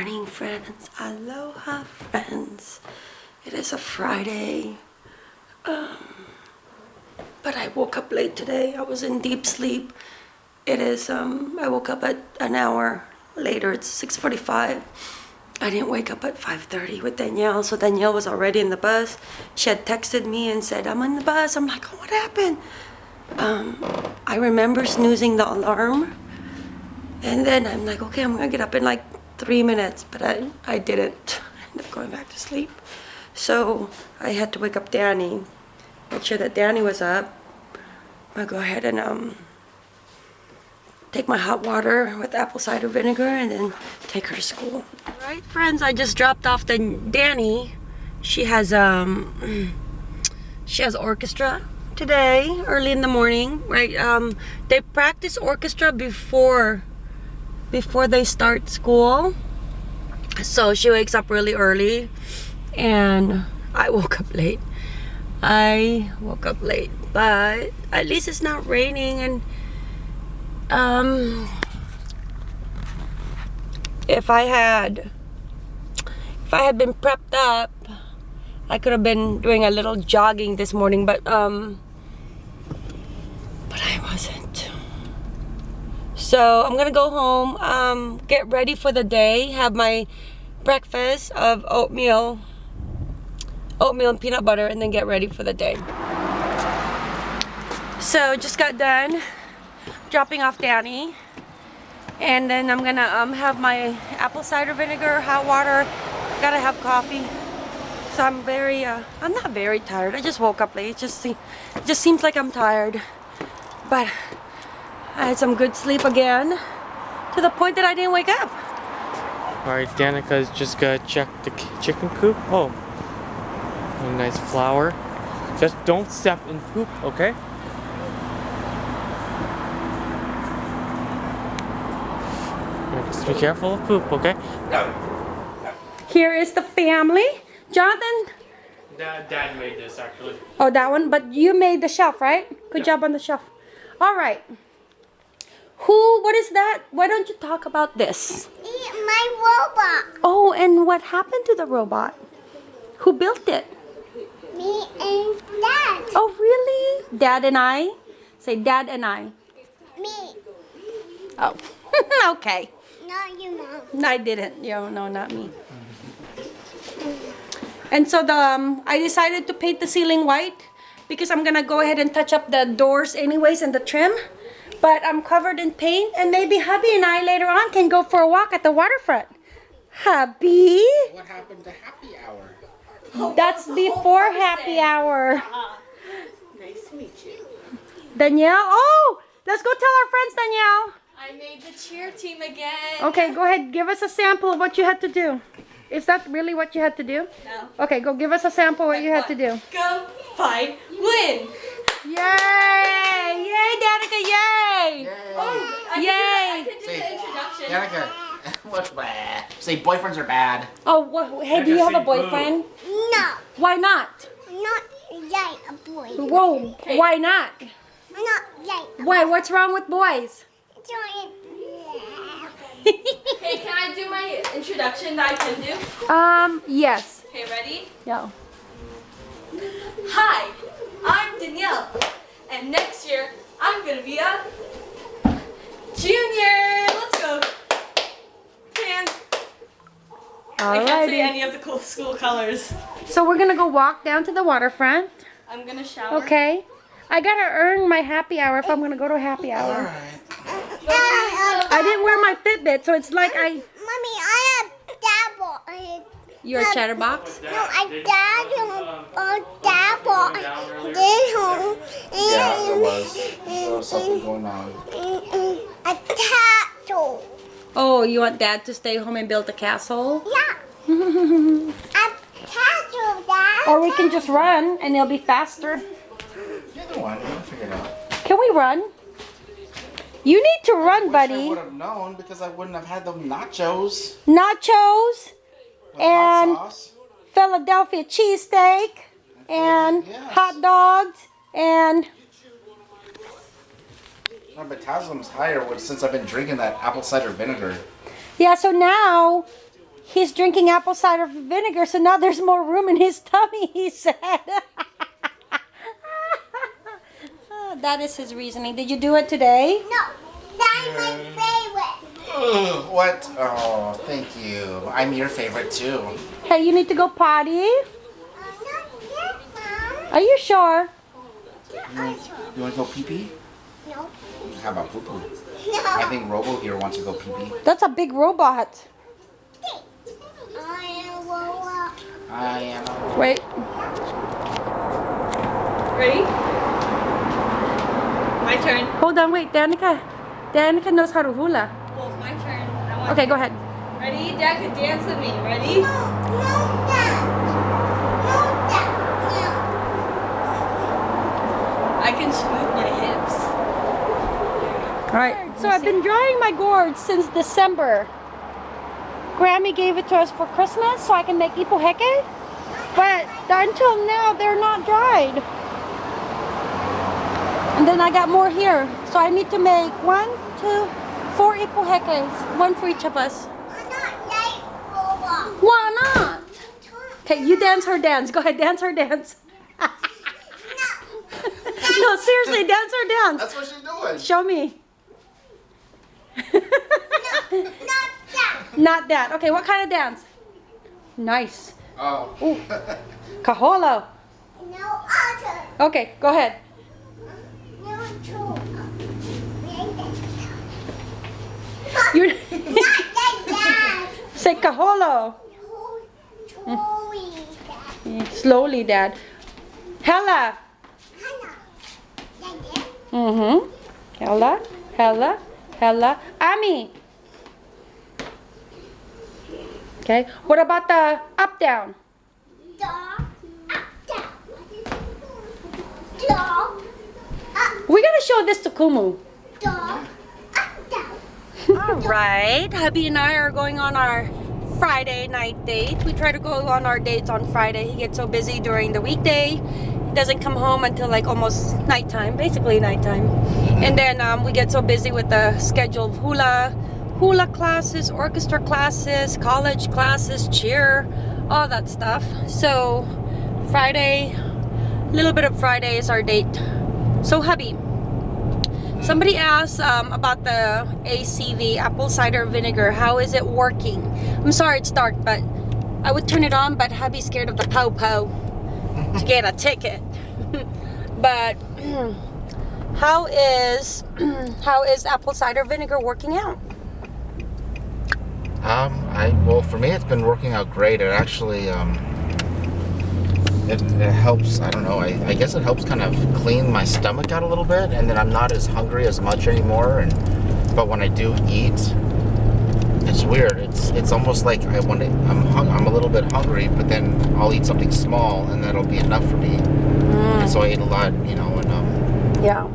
morning, friends. Aloha, friends. It is a Friday. Um, but I woke up late today. I was in deep sleep. It is, um, I woke up at an hour later. It's 6.45. I didn't wake up at 5.30 with Danielle. So Danielle was already in the bus. She had texted me and said, I'm in the bus. I'm like, oh, what happened? Um, I remember snoozing the alarm. And then I'm like, okay, I'm gonna get up in like three minutes, but I, I didn't. I ended up going back to sleep. So I had to wake up Danny, make sure that Danny was up. I'll go ahead and um, take my hot water with apple cider vinegar and then take her to school. All right, friends, I just dropped off the Danny. She has um, she has orchestra today, early in the morning, right? Um, they practice orchestra before before they start school. So she wakes up really early and I woke up late. I woke up late, but at least it's not raining and um if I had if I had been prepped up I could have been doing a little jogging this morning but um but I wasn't so I'm gonna go home, um, get ready for the day, have my breakfast of oatmeal, oatmeal and peanut butter, and then get ready for the day. So just got done dropping off Danny. And then I'm gonna um, have my apple cider vinegar, hot water, gotta have coffee. So I'm very, uh, I'm not very tired. I just woke up late. It just, it just seems like I'm tired. But I had some good sleep again to the point that I didn't wake up. Alright, Danica's just gonna check the chicken coop. Oh, a nice flower. Just don't step in poop, okay? Just be careful of poop, okay? Here is the family. Jonathan? Dad, Dad made this actually. Oh, that one? But you made the shelf, right? Good Yeah. job on the shelf. All right. Who, what is that? Why don't you talk about this? My robot. Oh, and what happened to the robot? Who built it? Me and Dad. Oh, really? Dad and I? Say dad and I. Me. Oh, okay. Not you, Mom. No, I didn't. Yo, no, not me. And so the um, I decided to paint the ceiling white because I'm gonna go ahead and touch up the doors anyways and the trim. But I'm covered in paint and maybe hubby and I later on can go for a walk at the waterfront. Hubby? What happened to happy hour? That's before happy hour. Nice to meet you. Danielle? Oh! Let's go tell our friends, Danielle. I made the cheer team again. Okay, go ahead. Give us a sample of what you had to do. Is that really what you had to do? No. Okay, go give us a sample of what you had to do. Go, fight, win. Yay! Yay, Danica, yay! Oh, I Yay. Could do, I could do Say- the introduction. Danica, what's bad? Say boyfriends are bad. Oh, wha- hey, do you have a boyfriend? No. Why not? Not yet a boy. Whoa, why not? Not yet. Why, what's wrong with boys? Hey, can I do my introduction that I can do? um, yes. Okay, ready? Yeah. Hi, I'm Danielle, and next year I'm gonna be a junior. Let's go. And I can't say any of the cool school colors. So we're gonna go walk down to the waterfront. I'm gonna shower. Okay. I gotta earn my happy hour if I'm gonna go to a happy hour. Alright. I didn't wear my Fitbit, so it's like I. Mommy, I have dabble. I, You're a um, chatterbox? no, I dabble. Oh, dabble. This home. Yeah, there was. There was something going on. A tattoo. Oh, you want dad to stay home and build a castle? Yeah. A tattoo, Dad. Or we can just run and it'll be faster. Either one, we'll figure it out. Can we run? You need to run, Wish I buddy. would have known because I wouldn't have had them nachos Nachos, with And- Philadelphia cheesesteak, and Yes. hot dogs, and My metabolism's higher since I've been drinking that apple cider vinegar. yeah. So now he's drinking apple cider vinegar, so now there's more room in his tummy, he said. That is his reasoning. Did you do it today? No, that's. Ugh, what? Oh, thank you. I'm your favorite too. Hey, you need to go potty. I'm not yet, Mom. Are you sure? You want, you want to go pee pee? No. How about poo poo? I think Robo here wants to go pee pee. That's a big robot. I am Lola. I am. Wait. Ready? My turn. Hold on, wait. Danica. Danica knows how to hula. Well, it's my turn. I want Okay, go ahead. Ready? Dad can dance with me. Ready? No, no, Dad. No, Dad. No. I can smooth my hips. All right. So I've been drying my gourds since December. Grammy gave it to us for Christmas so I can make ipuheke. But until now, they're not dried. And then I got more here. So I need to make one, two, four equal ipuhekes. One for each of us. I'm not. Why not? Okay, you dance her dance. Go ahead, dance her dance. no, seriously, dance her dance. That's what she's doing. Show me. Not that. Not that. Okay, what kind of dance? Nice. Oh. Ooh. Kaholo. No other. Okay, go ahead. No two. You Not that say kaholo. Slowly, Dad. Hela. Mm-hmm. Hela, Hela, Hela. Ami. Okay. What about the up down? Dog. Up down. Dog. Up We gotta show this to Kumu. dog. Up down. All right, hubby and I are going on our Friday night date. We try to go on our dates on Friday. He gets so busy during the weekday. He doesn't come home until like almost nighttime, basically nighttime. And then um, we get so busy with the schedule of hula, hula classes, orchestra classes, college classes, cheer, all that stuff. So Friday, a little bit of Friday is our date. So hubby, Somebody asked um, about the ACV apple cider vinegar. How is it working? I'm sorry it's dark, but I would turn it on, but hubby's scared of the po po to get a ticket. but how is how is apple cider vinegar working out? Um, I well for me it's been working out great. It actually um, it, it helps. I don't know. I, I guess it helps kind of clean my stomach out a little bit, and then I'm not as hungry as much anymore. And but when I do eat, it's weird. It's it's almost like I want to. I'm hung, I'm a little bit hungry, but then I'll eat something small, and that'll be enough for me. And so I eat a lot, you know, and um, Yeah.